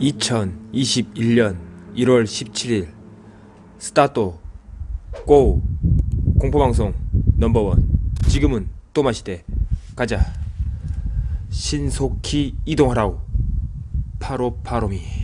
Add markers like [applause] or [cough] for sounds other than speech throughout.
(2021년 1월 17일) 스타트 고 공포방송 넘버원. 지금은 또마시대. 가자. 신속히 이동하라우 파로파로미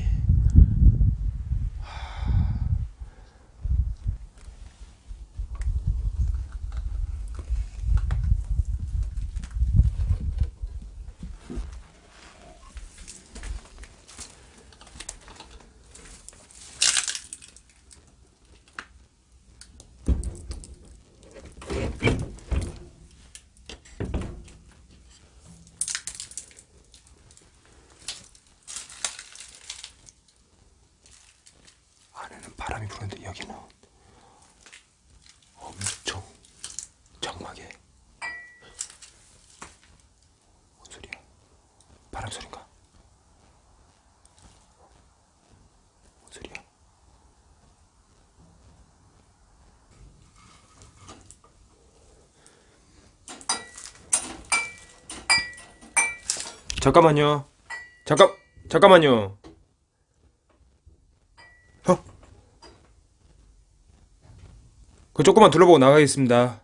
부는데 여기는 엄청 장막에 뭔 소리야? 바람 소린가? 뭔 소리야? 잠깐만요. 잠깐 잠깐만요. 어? 그 조금만 둘러보고 나가겠습니다.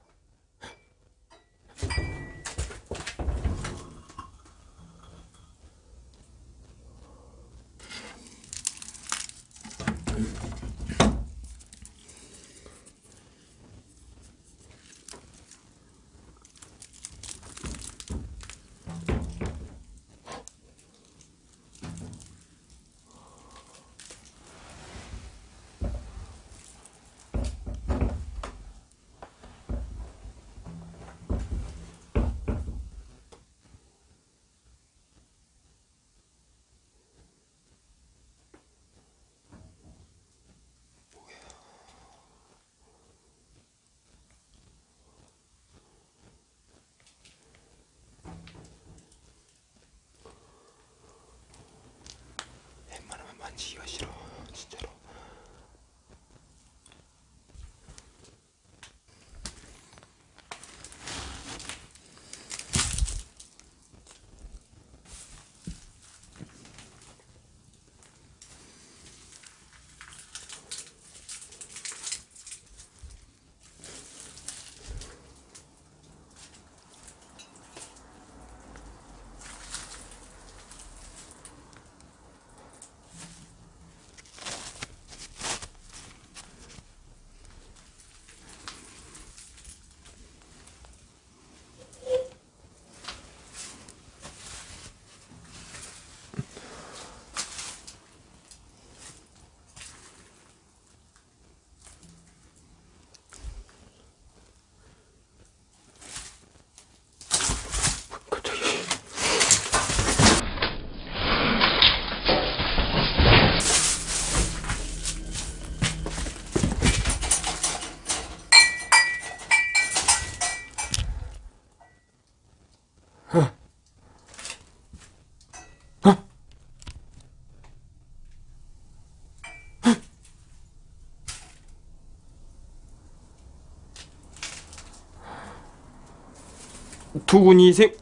두근이 생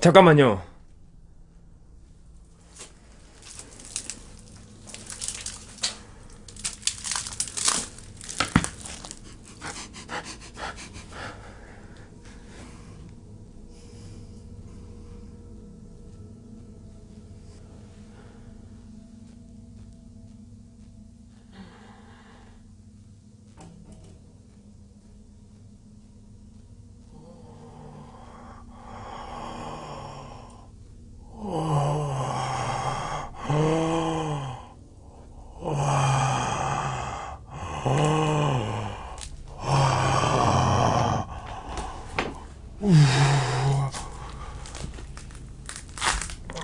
잠깐만요.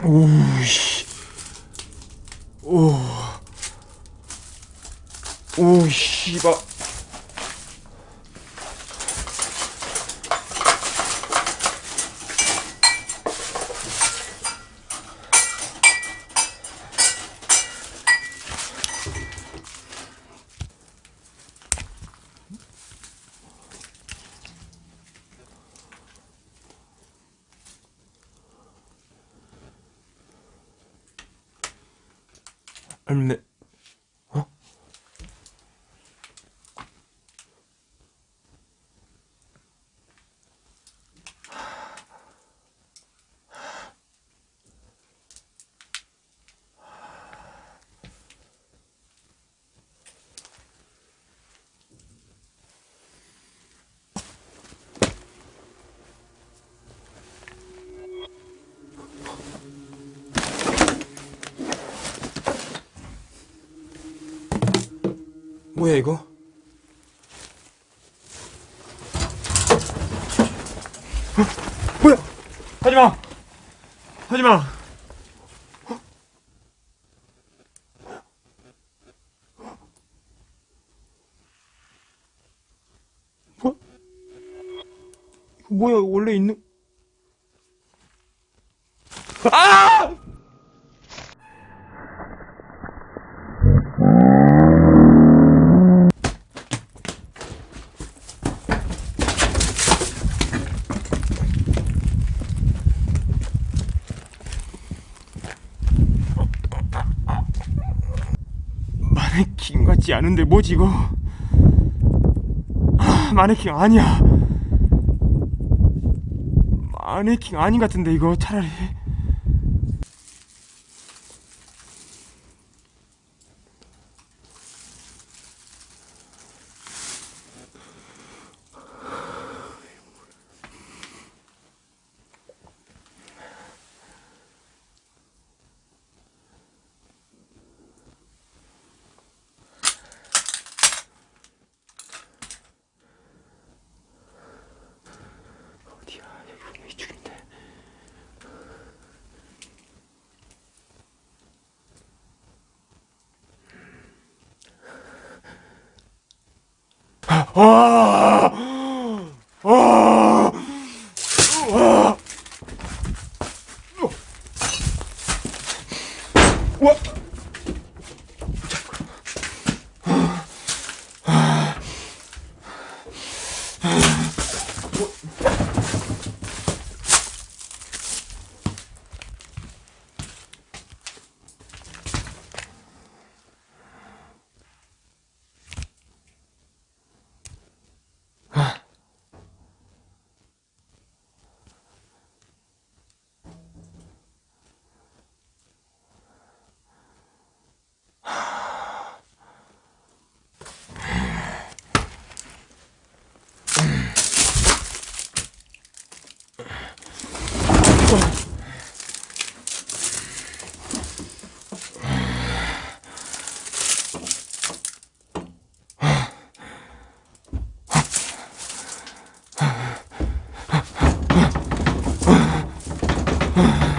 오우씨. 오. 오, 씨발. and 뭐야 이거? 어? 뭐야? 하지마! 하지마! 뭐? 뭐야 원래 있는 아! 마네킹 같지 않은데 뭐지 이거? 아, 마네킹 아니야. 마네킹 아닌 같은데 이거 차라리. 어디야? 여기 분명히 이쪽인데. 아! 아! 아! 와! 아이고. 아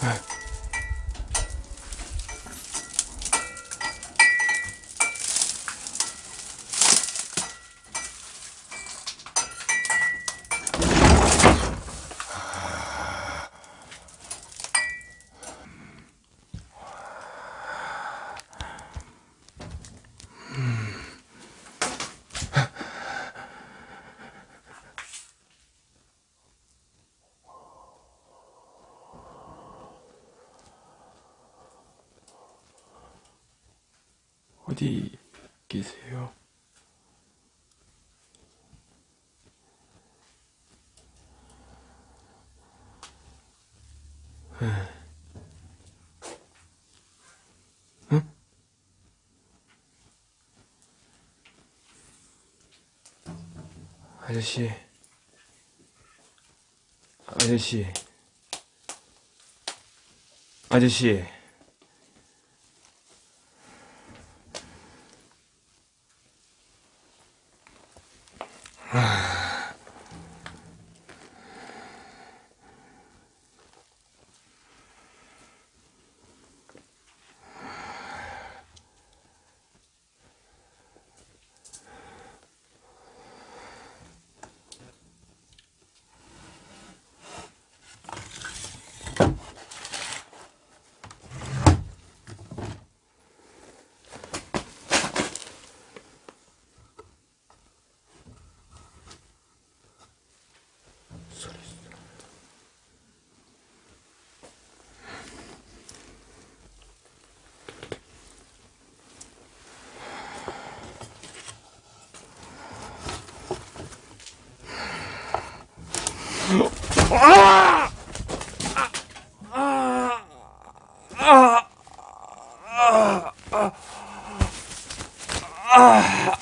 哎。 어디 계세요? 응? 아저씨. 아저씨. 아저씨. Ah. [sighs] [sighs] 아! 아! 아! 아! 아! 아!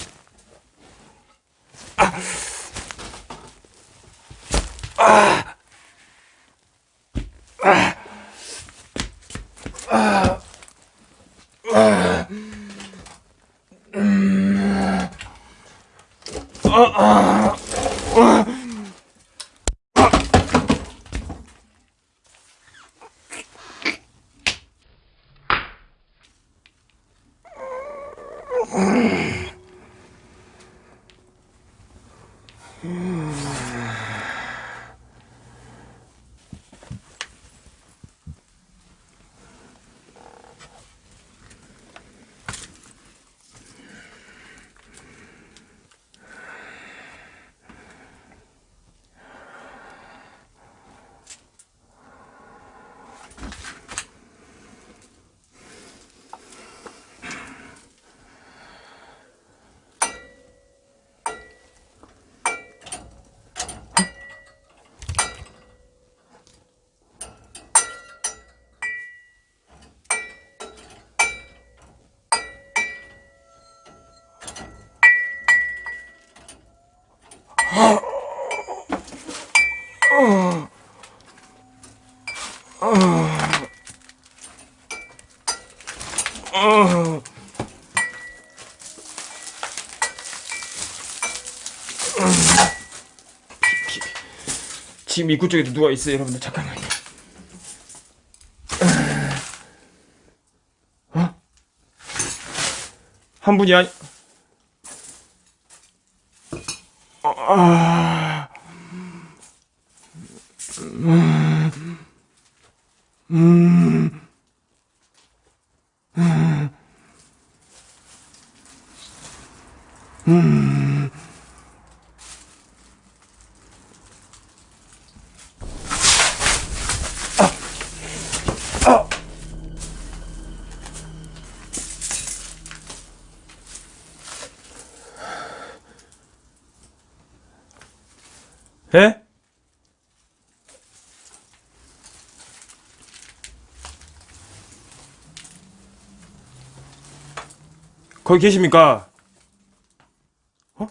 Uh-uh. 지금 입구 쪽에도 누가 있어요, 여러분들. 잠깐만요. 어? 한 분이 아니. 거기 계십니까? 어?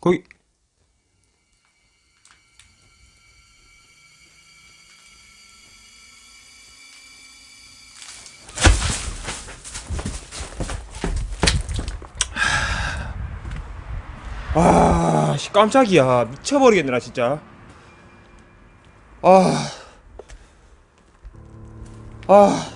거기 아, 씨, 깜짝이야. 미쳐버리겠네, 나 진짜. 아. 아. 아.